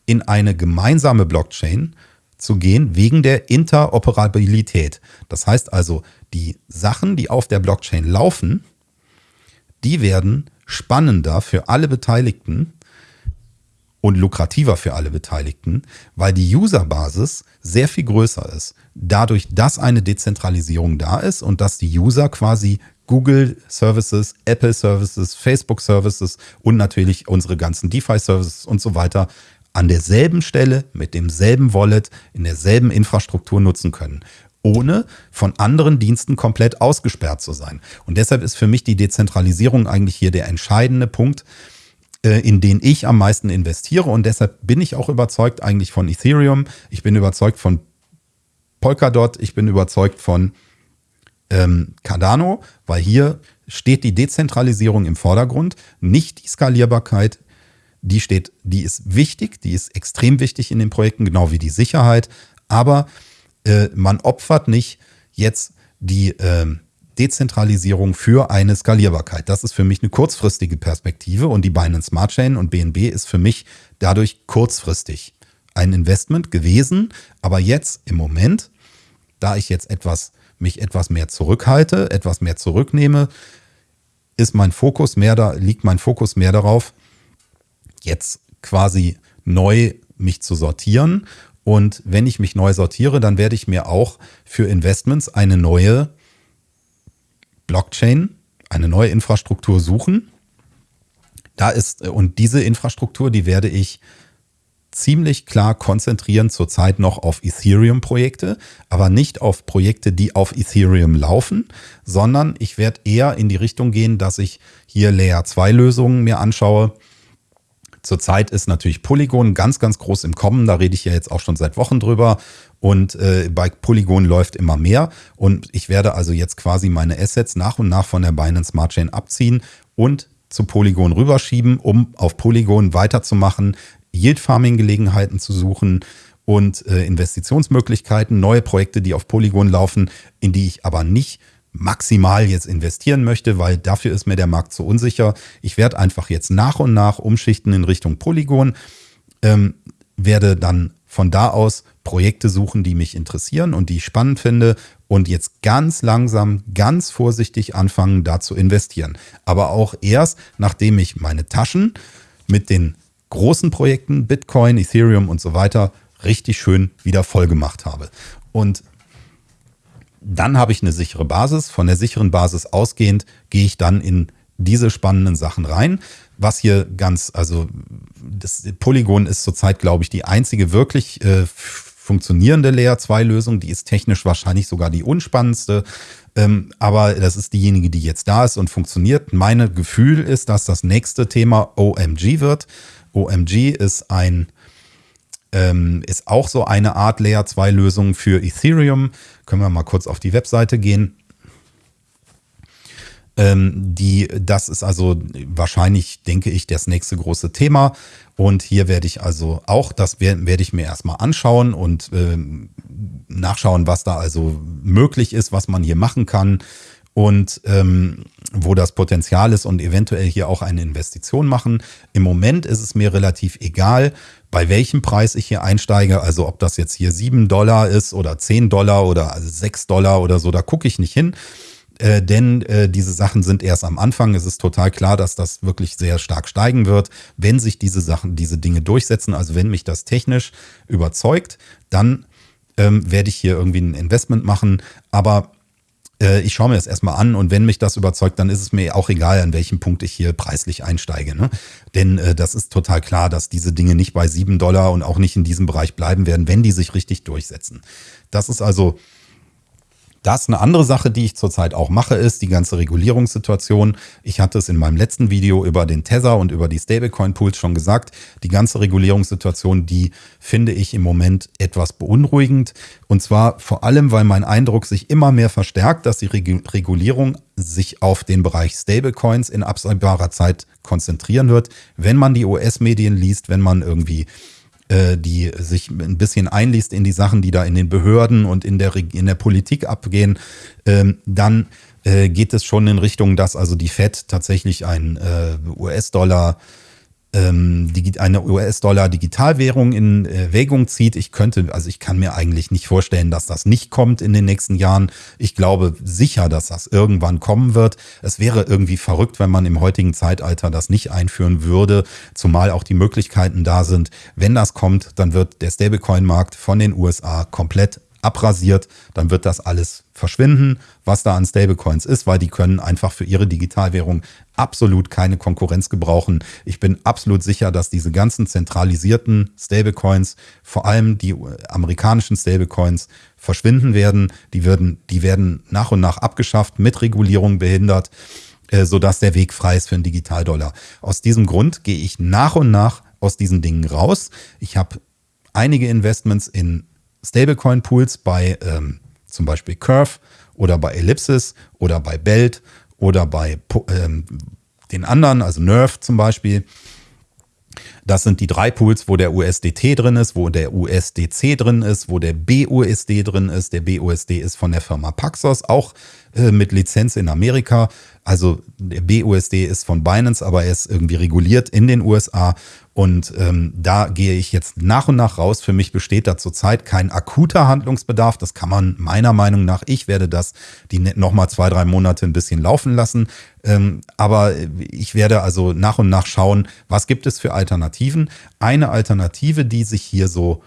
in eine gemeinsame Blockchain zu gehen wegen der Interoperabilität. Das heißt also, die Sachen, die auf der Blockchain laufen, die werden spannender für alle Beteiligten und lukrativer für alle Beteiligten, weil die Userbasis sehr viel größer ist. Dadurch, dass eine Dezentralisierung da ist und dass die User quasi Google Services, Apple Services, Facebook Services und natürlich unsere ganzen DeFi Services und so weiter an derselben Stelle mit demselben Wallet in derselben Infrastruktur nutzen können, ohne von anderen Diensten komplett ausgesperrt zu sein. Und deshalb ist für mich die Dezentralisierung eigentlich hier der entscheidende Punkt, in den ich am meisten investiere. Und deshalb bin ich auch überzeugt eigentlich von Ethereum. Ich bin überzeugt von Polkadot. Ich bin überzeugt von ähm, Cardano, weil hier steht die Dezentralisierung im Vordergrund, nicht die Skalierbarkeit. Die steht, die ist wichtig, die ist extrem wichtig in den Projekten, genau wie die Sicherheit. Aber äh, man opfert nicht jetzt die äh, Dezentralisierung für eine Skalierbarkeit. Das ist für mich eine kurzfristige Perspektive und die Binance Smart Chain und BNB ist für mich dadurch kurzfristig ein Investment gewesen. Aber jetzt im Moment, da ich jetzt etwas mich etwas mehr zurückhalte, etwas mehr zurücknehme, ist mein Fokus mehr da, liegt mein Fokus mehr darauf, jetzt quasi neu mich zu sortieren. Und wenn ich mich neu sortiere, dann werde ich mir auch für Investments eine neue Blockchain, eine neue Infrastruktur suchen. Da ist, und diese Infrastruktur, die werde ich ziemlich klar konzentrieren zurzeit noch auf Ethereum-Projekte, aber nicht auf Projekte, die auf Ethereum laufen, sondern ich werde eher in die Richtung gehen, dass ich hier Layer 2 Lösungen mir anschaue. Zurzeit ist natürlich Polygon ganz, ganz groß im Kommen. Da rede ich ja jetzt auch schon seit Wochen drüber. Und äh, bei Polygon läuft immer mehr. Und ich werde also jetzt quasi meine Assets nach und nach von der Binance Smart Chain abziehen und zu Polygon rüberschieben, um auf Polygon weiterzumachen, Yield-Farming-Gelegenheiten zu suchen und äh, Investitionsmöglichkeiten, neue Projekte, die auf Polygon laufen, in die ich aber nicht maximal jetzt investieren möchte, weil dafür ist mir der Markt zu unsicher. Ich werde einfach jetzt nach und nach umschichten in Richtung Polygon, ähm, werde dann von da aus Projekte suchen, die mich interessieren und die ich spannend finde und jetzt ganz langsam, ganz vorsichtig anfangen, da zu investieren. Aber auch erst, nachdem ich meine Taschen mit den großen Projekten, Bitcoin, Ethereum und so weiter, richtig schön wieder voll gemacht habe. Und dann habe ich eine sichere Basis. Von der sicheren Basis ausgehend gehe ich dann in diese spannenden Sachen rein. Was hier ganz, also das Polygon ist zurzeit, glaube ich, die einzige wirklich äh, funktionierende Layer 2 Lösung. Die ist technisch wahrscheinlich sogar die unspannendste. Ähm, aber das ist diejenige, die jetzt da ist und funktioniert. Mein Gefühl ist, dass das nächste Thema OMG wird. OMG ist ein ähm, ist auch so eine Art Layer 2 Lösung für Ethereum. Können wir mal kurz auf die Webseite gehen. Ähm, die, das ist also wahrscheinlich, denke ich, das nächste große Thema. Und hier werde ich also auch, das werde, werde ich mir erstmal anschauen und ähm, nachschauen, was da also möglich ist, was man hier machen kann. Und ähm, wo das Potenzial ist und eventuell hier auch eine Investition machen. Im Moment ist es mir relativ egal, bei welchem Preis ich hier einsteige. Also ob das jetzt hier 7 Dollar ist oder 10 Dollar oder 6 Dollar oder so, da gucke ich nicht hin. Äh, denn äh, diese Sachen sind erst am Anfang. Es ist total klar, dass das wirklich sehr stark steigen wird, wenn sich diese Sachen, diese Dinge durchsetzen. Also wenn mich das technisch überzeugt, dann ähm, werde ich hier irgendwie ein Investment machen. Aber äh, ich schaue mir das erstmal an und wenn mich das überzeugt, dann ist es mir auch egal, an welchem Punkt ich hier preislich einsteige. Ne? Denn äh, das ist total klar, dass diese Dinge nicht bei 7 Dollar und auch nicht in diesem Bereich bleiben werden, wenn die sich richtig durchsetzen. Das ist also das eine andere Sache, die ich zurzeit auch mache, ist die ganze Regulierungssituation. Ich hatte es in meinem letzten Video über den Tether und über die Stablecoin-Pools schon gesagt. Die ganze Regulierungssituation, die finde ich im Moment etwas beunruhigend. Und zwar vor allem, weil mein Eindruck sich immer mehr verstärkt, dass die Regulierung sich auf den Bereich Stablecoins in absehbarer Zeit konzentrieren wird. Wenn man die US-Medien liest, wenn man irgendwie äh, die sich ein bisschen einliest in die Sachen, die da in den Behörden und in der, in der Politik abgehen, ähm, dann äh, geht es schon in Richtung, dass also die Fed tatsächlich ein äh, US-Dollar eine US-Dollar-Digitalwährung in Erwägung zieht. Ich könnte, also ich kann mir eigentlich nicht vorstellen, dass das nicht kommt in den nächsten Jahren. Ich glaube sicher, dass das irgendwann kommen wird. Es wäre irgendwie verrückt, wenn man im heutigen Zeitalter das nicht einführen würde, zumal auch die Möglichkeiten da sind. Wenn das kommt, dann wird der Stablecoin-Markt von den USA komplett abrasiert, dann wird das alles verschwinden, was da an Stablecoins ist, weil die können einfach für ihre Digitalwährung absolut keine Konkurrenz gebrauchen. Ich bin absolut sicher, dass diese ganzen zentralisierten Stablecoins, vor allem die amerikanischen Stablecoins, verschwinden werden. Die werden, die werden nach und nach abgeschafft, mit Regulierung behindert, äh, sodass der Weg frei ist für einen Digitaldollar. Aus diesem Grund gehe ich nach und nach aus diesen Dingen raus. Ich habe einige Investments in Stablecoin-Pools bei ähm, zum Beispiel Curve oder bei Ellipsis oder bei Belt oder bei ähm, den anderen, also Nerve zum Beispiel. Das sind die drei Pools, wo der USDT drin ist, wo der USDC drin ist, wo der BUSD drin ist. Der BUSD ist von der Firma Paxos, auch äh, mit Lizenz in Amerika. Also der BUSD ist von Binance, aber er ist irgendwie reguliert in den USA. Und ähm, da gehe ich jetzt nach und nach raus. Für mich besteht da zurzeit kein akuter Handlungsbedarf. Das kann man meiner Meinung nach, ich werde das die ne-, nochmal zwei, drei Monate ein bisschen laufen lassen. Ähm, aber ich werde also nach und nach schauen, was gibt es für Alternativen. Eine Alternative, die sich hier so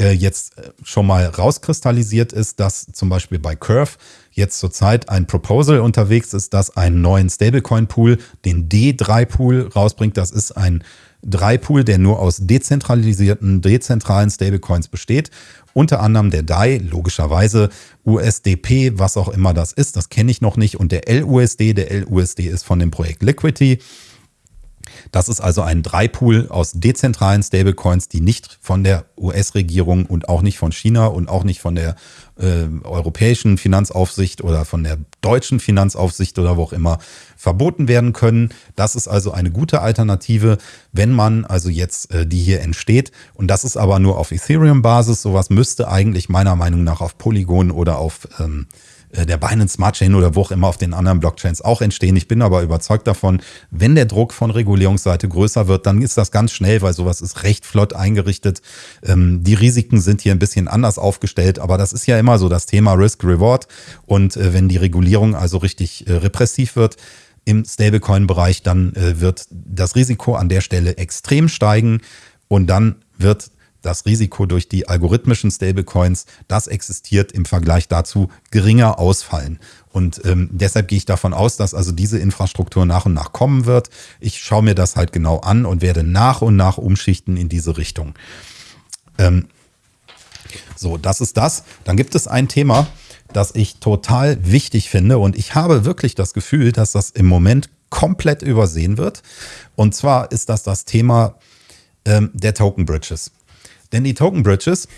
äh, jetzt äh, schon mal rauskristallisiert ist, dass zum Beispiel bei Curve jetzt zurzeit ein Proposal unterwegs ist, das einen neuen Stablecoin-Pool, den D3-Pool rausbringt. Das ist ein 3-Pool, der nur aus dezentralisierten, dezentralen Stablecoins besteht. Unter anderem der DAI, logischerweise USDP, was auch immer das ist, das kenne ich noch nicht. Und der LUSD, der LUSD ist von dem Projekt Liquidity. Das ist also ein Dreipool aus dezentralen Stablecoins, die nicht von der US-Regierung und auch nicht von China und auch nicht von der äh, europäischen Finanzaufsicht oder von der deutschen Finanzaufsicht oder wo auch immer verboten werden können. Das ist also eine gute Alternative, wenn man also jetzt äh, die hier entsteht. Und das ist aber nur auf Ethereum-Basis. Sowas müsste eigentlich meiner Meinung nach auf Polygon oder auf ähm, äh, der Binance Smart Chain oder wo auch immer auf den anderen Blockchains auch entstehen. Ich bin aber überzeugt davon, wenn der Druck von Regulierungsseite größer wird, dann ist das ganz schnell, weil sowas ist recht flott eingerichtet. Ähm, die Risiken sind hier ein bisschen anders aufgestellt, aber das ist ja immer so das Thema Risk-Reward. Und äh, wenn die Regulierung also richtig äh, repressiv wird, im Stablecoin-Bereich, dann wird das Risiko an der Stelle extrem steigen und dann wird das Risiko durch die algorithmischen Stablecoins, das existiert im Vergleich dazu geringer ausfallen. Und ähm, deshalb gehe ich davon aus, dass also diese Infrastruktur nach und nach kommen wird. Ich schaue mir das halt genau an und werde nach und nach umschichten in diese Richtung. Ähm, so, das ist das. Dann gibt es ein Thema, das ich total wichtig finde und ich habe wirklich das Gefühl, dass das im Moment komplett übersehen wird. Und zwar ist das das Thema ähm, der Token Bridges. Denn die Token Bridges,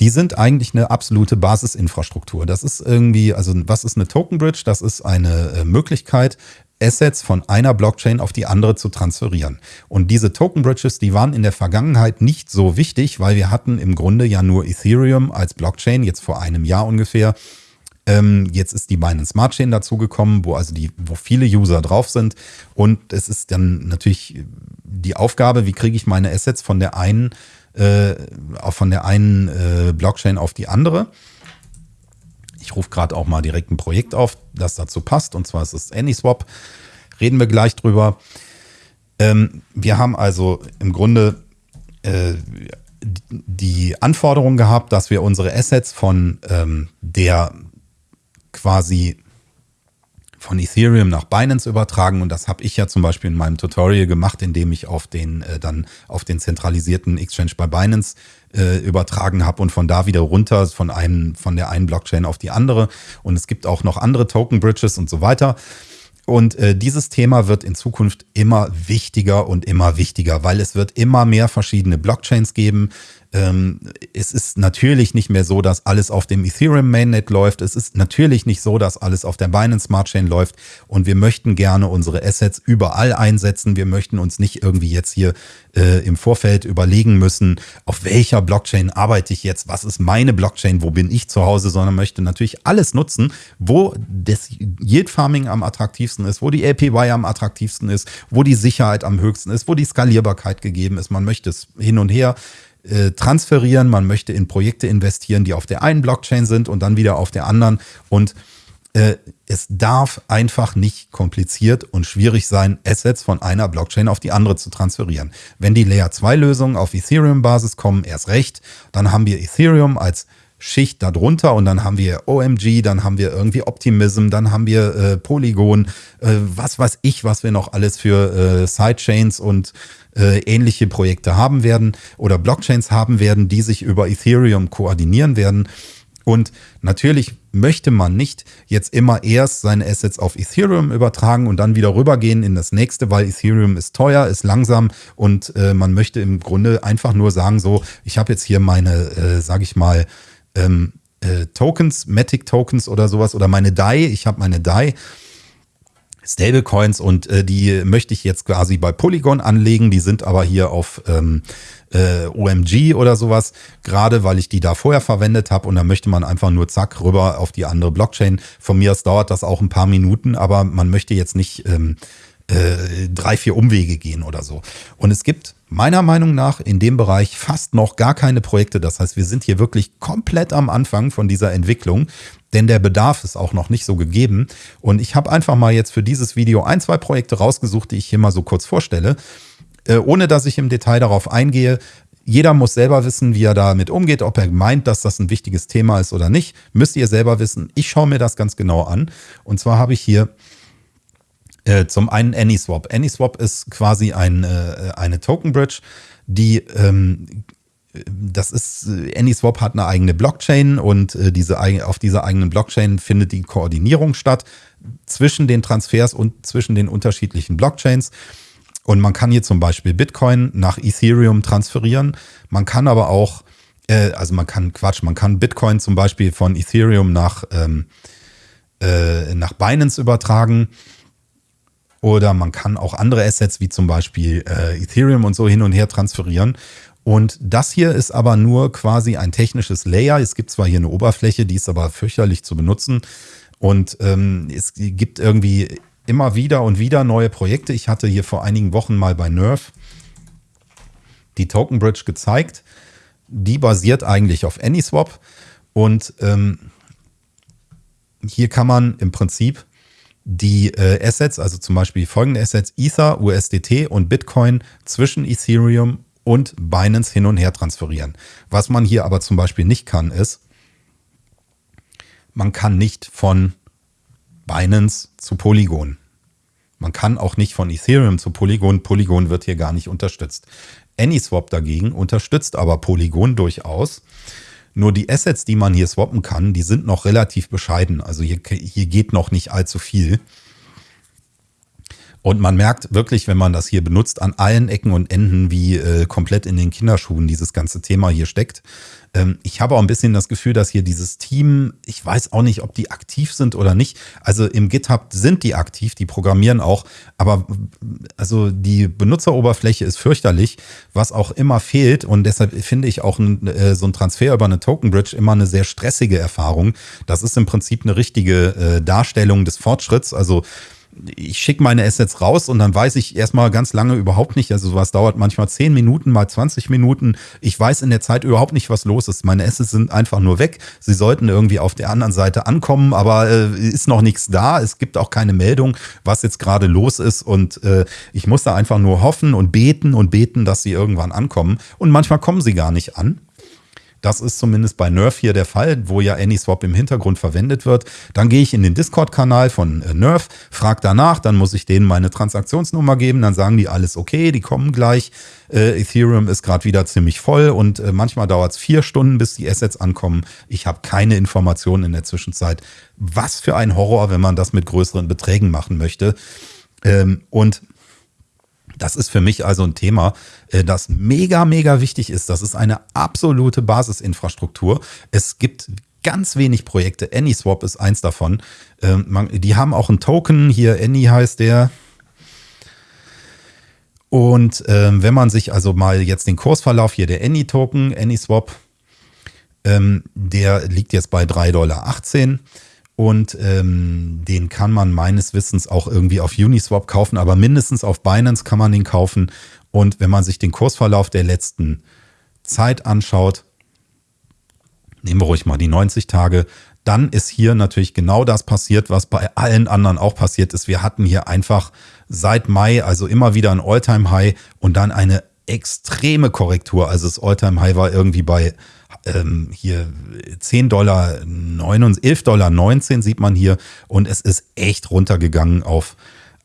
die sind eigentlich eine absolute Basisinfrastruktur. Das ist irgendwie, also was ist eine Token Bridge? Das ist eine äh, Möglichkeit, Assets von einer Blockchain auf die andere zu transferieren. Und diese Token Bridges, die waren in der Vergangenheit nicht so wichtig, weil wir hatten im Grunde ja nur Ethereum als Blockchain, jetzt vor einem Jahr ungefähr. Ähm, jetzt ist die Binance Smart Chain dazugekommen, wo also die, wo viele User drauf sind. Und es ist dann natürlich die Aufgabe, wie kriege ich meine Assets von der einen, äh, von der einen äh, Blockchain auf die andere. Ich rufe gerade auch mal direkt ein Projekt auf, das dazu passt. Und zwar ist es AnySwap. Reden wir gleich drüber. Ähm, wir haben also im Grunde äh, die Anforderung gehabt, dass wir unsere Assets von ähm, der quasi von Ethereum nach Binance übertragen und das habe ich ja zum Beispiel in meinem Tutorial gemacht, indem ich auf den äh, dann auf den zentralisierten Exchange bei Binance äh, übertragen habe und von da wieder runter von einem von der einen Blockchain auf die andere und es gibt auch noch andere Token Bridges und so weiter. Und äh, dieses Thema wird in Zukunft immer wichtiger und immer wichtiger, weil es wird immer mehr verschiedene Blockchains geben. Ähm, es ist natürlich nicht mehr so, dass alles auf dem Ethereum Mainnet läuft. Es ist natürlich nicht so, dass alles auf der Binance Smart Chain läuft. Und wir möchten gerne unsere Assets überall einsetzen. Wir möchten uns nicht irgendwie jetzt hier äh, im Vorfeld überlegen müssen, auf welcher Blockchain arbeite ich jetzt? Was ist meine Blockchain? Wo bin ich zu Hause? Sondern möchte natürlich alles nutzen, wo das Yield Farming am attraktivsten ist, wo die APY am attraktivsten ist, wo die Sicherheit am höchsten ist, wo die Skalierbarkeit gegeben ist. Man möchte es hin und her äh, transferieren, man möchte in Projekte investieren, die auf der einen Blockchain sind und dann wieder auf der anderen. Und äh, es darf einfach nicht kompliziert und schwierig sein, Assets von einer Blockchain auf die andere zu transferieren. Wenn die Layer 2 Lösungen auf Ethereum-Basis kommen, erst recht, dann haben wir Ethereum als Schicht darunter und dann haben wir OMG, dann haben wir irgendwie Optimism, dann haben wir äh, Polygon, äh, was weiß ich, was wir noch alles für äh, Sidechains und äh, ähnliche Projekte haben werden oder Blockchains haben werden, die sich über Ethereum koordinieren werden. Und natürlich möchte man nicht jetzt immer erst seine Assets auf Ethereum übertragen und dann wieder rübergehen in das nächste, weil Ethereum ist teuer, ist langsam und äh, man möchte im Grunde einfach nur sagen, so, ich habe jetzt hier meine, äh, sage ich mal, ähm, äh, Tokens, Matic Tokens oder sowas oder meine DAI, ich habe meine DAI Stablecoins und äh, die möchte ich jetzt quasi bei Polygon anlegen. Die sind aber hier auf ähm, äh, OMG oder sowas, gerade weil ich die da vorher verwendet habe und da möchte man einfach nur zack rüber auf die andere Blockchain. Von mir aus dauert das auch ein paar Minuten, aber man möchte jetzt nicht ähm, äh, drei, vier Umwege gehen oder so. Und es gibt meiner Meinung nach in dem Bereich fast noch gar keine Projekte. Das heißt, wir sind hier wirklich komplett am Anfang von dieser Entwicklung, denn der Bedarf ist auch noch nicht so gegeben. Und ich habe einfach mal jetzt für dieses Video ein, zwei Projekte rausgesucht, die ich hier mal so kurz vorstelle, äh, ohne dass ich im Detail darauf eingehe. Jeder muss selber wissen, wie er damit umgeht, ob er meint, dass das ein wichtiges Thema ist oder nicht. Müsst ihr selber wissen. Ich schaue mir das ganz genau an. Und zwar habe ich hier äh, zum einen AnySwap. AnySwap ist quasi ein, äh, eine Token Bridge, die ähm, das ist, AnySwap hat eine eigene Blockchain und äh, diese, auf dieser eigenen Blockchain findet die Koordinierung statt zwischen den Transfers und zwischen den unterschiedlichen Blockchains. Und man kann hier zum Beispiel Bitcoin nach Ethereum transferieren. Man kann aber auch, äh, also man kann Quatsch, man kann Bitcoin zum Beispiel von Ethereum nach, ähm, äh, nach Binance übertragen. Oder man kann auch andere Assets wie zum Beispiel äh, Ethereum und so hin und her transferieren. Und das hier ist aber nur quasi ein technisches Layer. Es gibt zwar hier eine Oberfläche, die ist aber fürchterlich zu benutzen. Und ähm, es gibt irgendwie immer wieder und wieder neue Projekte. Ich hatte hier vor einigen Wochen mal bei Nerf die Token Bridge gezeigt. Die basiert eigentlich auf AnySwap. Und ähm, hier kann man im Prinzip die äh, Assets, also zum Beispiel folgende Assets, Ether, USDT und Bitcoin zwischen Ethereum und Binance hin und her transferieren. Was man hier aber zum Beispiel nicht kann, ist, man kann nicht von Binance zu Polygon. Man kann auch nicht von Ethereum zu Polygon. Polygon wird hier gar nicht unterstützt. AnySwap dagegen unterstützt aber Polygon durchaus. Nur die Assets, die man hier swappen kann, die sind noch relativ bescheiden. Also hier, hier geht noch nicht allzu viel. Und man merkt wirklich, wenn man das hier benutzt, an allen Ecken und Enden, wie äh, komplett in den Kinderschuhen dieses ganze Thema hier steckt. Ähm, ich habe auch ein bisschen das Gefühl, dass hier dieses Team, ich weiß auch nicht, ob die aktiv sind oder nicht. Also im GitHub sind die aktiv, die programmieren auch, aber also die Benutzeroberfläche ist fürchterlich, was auch immer fehlt. Und deshalb finde ich auch ein, äh, so ein Transfer über eine Token Bridge immer eine sehr stressige Erfahrung. Das ist im Prinzip eine richtige äh, Darstellung des Fortschritts. Also ich schicke meine Assets raus und dann weiß ich erstmal ganz lange überhaupt nicht, also sowas dauert manchmal 10 Minuten, mal 20 Minuten. Ich weiß in der Zeit überhaupt nicht, was los ist. Meine Assets sind einfach nur weg. Sie sollten irgendwie auf der anderen Seite ankommen, aber äh, ist noch nichts da. Es gibt auch keine Meldung, was jetzt gerade los ist und äh, ich muss da einfach nur hoffen und beten und beten, dass sie irgendwann ankommen. Und manchmal kommen sie gar nicht an. Das ist zumindest bei Nerf hier der Fall, wo ja AnySwap im Hintergrund verwendet wird. Dann gehe ich in den Discord-Kanal von äh, Nerf, frage danach, dann muss ich denen meine Transaktionsnummer geben, dann sagen die alles okay, die kommen gleich. Äh, Ethereum ist gerade wieder ziemlich voll und äh, manchmal dauert es vier Stunden, bis die Assets ankommen. Ich habe keine Informationen in der Zwischenzeit. Was für ein Horror, wenn man das mit größeren Beträgen machen möchte. Ähm, und das ist für mich also ein Thema, äh, das mega, mega wichtig ist. Das ist eine absolute Basisinfrastruktur. Es gibt ganz wenig Projekte. AnySwap ist eins davon. Ähm, die haben auch einen Token. Hier Any heißt der. Und ähm, wenn man sich also mal jetzt den Kursverlauf hier der Any-Token, AnySwap, ähm, der liegt jetzt bei 3,18 Dollar. Und ähm, den kann man meines Wissens auch irgendwie auf Uniswap kaufen, aber mindestens auf Binance kann man den kaufen. Und wenn man sich den Kursverlauf der letzten Zeit anschaut, nehmen wir ruhig mal die 90 Tage, dann ist hier natürlich genau das passiert, was bei allen anderen auch passiert ist. Wir hatten hier einfach seit Mai, also immer wieder ein Alltime-High und dann eine extreme Korrektur. Also das Alltime-High war irgendwie bei ähm, hier 10 Dollar, 9, 11 Dollar 19 sieht man hier und es ist echt runtergegangen auf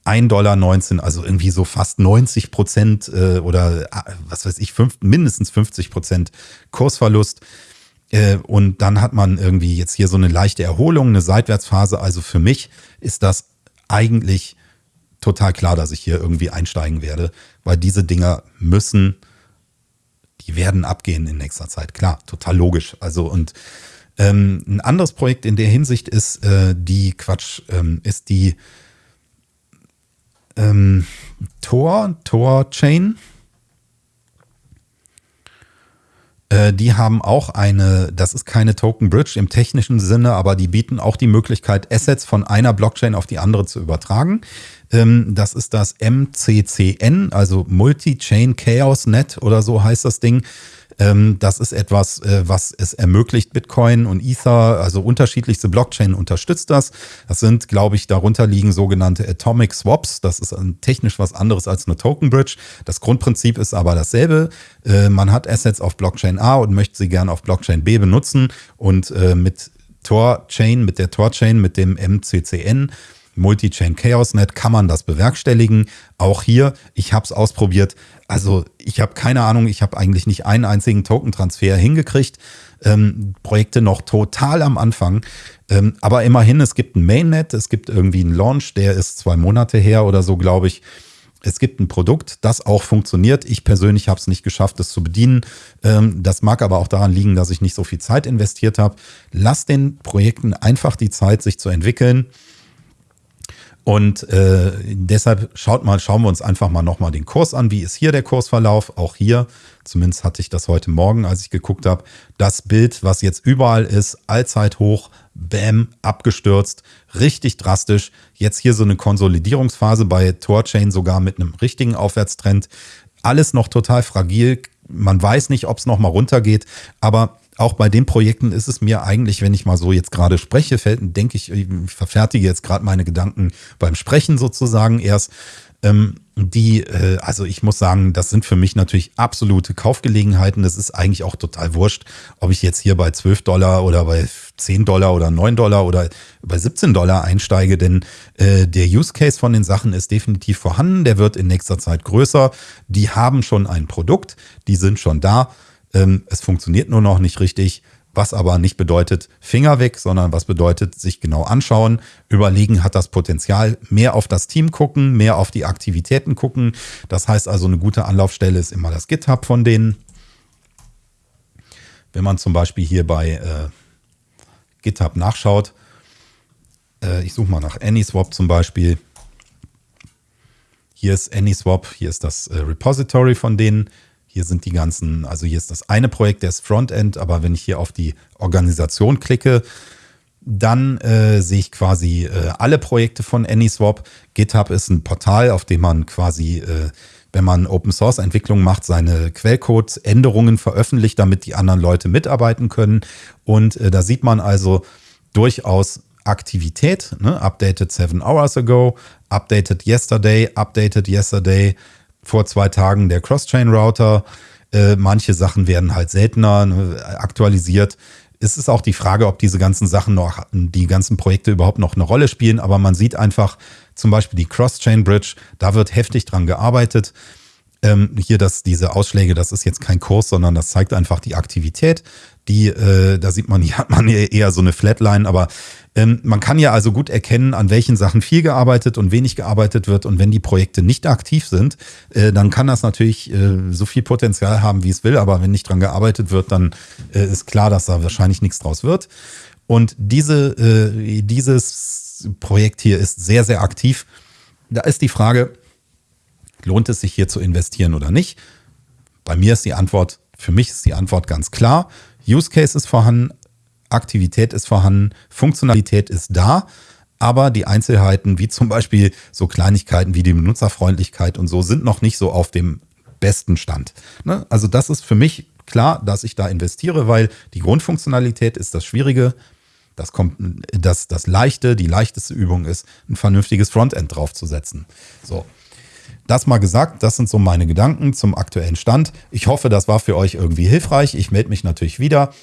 1,19 Dollar, also irgendwie so fast 90 Prozent äh, oder äh, was weiß ich, fünf, mindestens 50 Prozent Kursverlust. Äh, und dann hat man irgendwie jetzt hier so eine leichte Erholung, eine Seitwärtsphase. Also für mich ist das eigentlich total klar, dass ich hier irgendwie einsteigen werde, weil diese Dinger müssen die werden abgehen in nächster Zeit. Klar, total logisch. Also und ähm, ein anderes Projekt in der Hinsicht ist äh, die Quatsch, ähm, ist die ähm, Tor, Tor Chain. Äh, die haben auch eine, das ist keine Token Bridge im technischen Sinne, aber die bieten auch die Möglichkeit, Assets von einer Blockchain auf die andere zu übertragen. Ähm, das ist das MCCN, also Multi-Chain Chaos Net oder so heißt das Ding. Ähm, das ist etwas, äh, was es ermöglicht, Bitcoin und Ether, also unterschiedlichste Blockchain unterstützt das. Das sind, glaube ich, darunter liegen sogenannte Atomic Swaps. Das ist technisch was anderes als eine Token Bridge. Das Grundprinzip ist aber dasselbe. Äh, man hat Assets auf Blockchain A und möchte sie gerne auf Blockchain B benutzen und äh, mit Tor Chain, mit der Tor Chain, mit dem MCCN Multi-Chain Chaos Net kann man das bewerkstelligen. Auch hier, ich habe es ausprobiert. Also ich habe keine Ahnung, ich habe eigentlich nicht einen einzigen Token-Transfer hingekriegt. Ähm, Projekte noch total am Anfang. Ähm, aber immerhin, es gibt ein Mainnet, es gibt irgendwie einen Launch, der ist zwei Monate her oder so, glaube ich. Es gibt ein Produkt, das auch funktioniert. Ich persönlich habe es nicht geschafft, es zu bedienen. Ähm, das mag aber auch daran liegen, dass ich nicht so viel Zeit investiert habe. Lass den Projekten einfach die Zeit, sich zu entwickeln. Und äh, deshalb schaut mal, schauen wir uns einfach mal nochmal den Kurs an. Wie ist hier der Kursverlauf? Auch hier, zumindest hatte ich das heute Morgen, als ich geguckt habe, das Bild, was jetzt überall ist, allzeit hoch, bam, abgestürzt, richtig drastisch. Jetzt hier so eine Konsolidierungsphase bei Torchain sogar mit einem richtigen Aufwärtstrend. Alles noch total fragil. Man weiß nicht, ob es nochmal runtergeht, aber auch bei den Projekten ist es mir eigentlich, wenn ich mal so jetzt gerade spreche, fällt, denke ich, ich verfertige jetzt gerade meine Gedanken beim Sprechen sozusagen erst. Ähm, die, äh, also ich muss sagen, das sind für mich natürlich absolute Kaufgelegenheiten. Das ist eigentlich auch total wurscht, ob ich jetzt hier bei 12 Dollar oder bei 10 Dollar oder 9 Dollar oder bei 17 Dollar einsteige, denn äh, der Use Case von den Sachen ist definitiv vorhanden. Der wird in nächster Zeit größer. Die haben schon ein Produkt, die sind schon da. Ähm, es funktioniert nur noch nicht richtig. was aber nicht bedeutet Finger weg, sondern was bedeutet sich genau anschauen, überlegen, hat das Potenzial, mehr auf das Team gucken, mehr auf die Aktivitäten gucken. Das heißt also, eine gute Anlaufstelle ist immer das GitHub von denen. Wenn man zum Beispiel hier bei äh, GitHub nachschaut, äh, ich suche mal nach AnySwap zum Beispiel. Hier ist AnySwap, hier ist das äh, Repository von denen. Hier sind die ganzen, also hier ist das eine Projekt, der ist Frontend, aber wenn ich hier auf die Organisation klicke, dann äh, sehe ich quasi äh, alle Projekte von AnySwap. GitHub ist ein Portal, auf dem man quasi, äh, wenn man Open Source Entwicklung macht, seine Quellcode-Änderungen veröffentlicht, damit die anderen Leute mitarbeiten können. Und äh, da sieht man also durchaus Aktivität, ne? updated seven hours ago, updated yesterday, updated yesterday, vor zwei Tagen der Cross-Chain-Router. Äh, manche Sachen werden halt seltener ne, aktualisiert. Es ist auch die Frage, ob diese ganzen Sachen noch, die ganzen Projekte überhaupt noch eine Rolle spielen. Aber man sieht einfach zum Beispiel die Cross-Chain Bridge, da wird heftig dran gearbeitet. Ähm, hier das, diese Ausschläge, das ist jetzt kein Kurs, sondern das zeigt einfach die Aktivität. Die, äh, da sieht man, hier hat man eher so eine Flatline, aber ähm, man kann ja also gut erkennen, an welchen Sachen viel gearbeitet und wenig gearbeitet wird. Und wenn die Projekte nicht aktiv sind, äh, dann kann das natürlich äh, so viel Potenzial haben, wie es will. Aber wenn nicht dran gearbeitet wird, dann äh, ist klar, dass da wahrscheinlich nichts draus wird. Und diese, äh, dieses Projekt hier ist sehr, sehr aktiv. Da ist die Frage, lohnt es sich hier zu investieren oder nicht? Bei mir ist die Antwort, für mich ist die Antwort ganz klar. Use Case ist vorhanden, Aktivität ist vorhanden, Funktionalität ist da, aber die Einzelheiten, wie zum Beispiel so Kleinigkeiten wie die Benutzerfreundlichkeit und so, sind noch nicht so auf dem besten Stand. Ne? Also das ist für mich klar, dass ich da investiere, weil die Grundfunktionalität ist das Schwierige. Das kommt, das, das Leichte, die leichteste Übung ist, ein vernünftiges Frontend draufzusetzen. So. Das mal gesagt, das sind so meine Gedanken zum aktuellen Stand. Ich hoffe, das war für euch irgendwie hilfreich. Ich melde mich natürlich wieder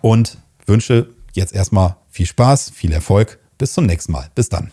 und wünsche jetzt erstmal viel Spaß, viel Erfolg. Bis zum nächsten Mal. Bis dann.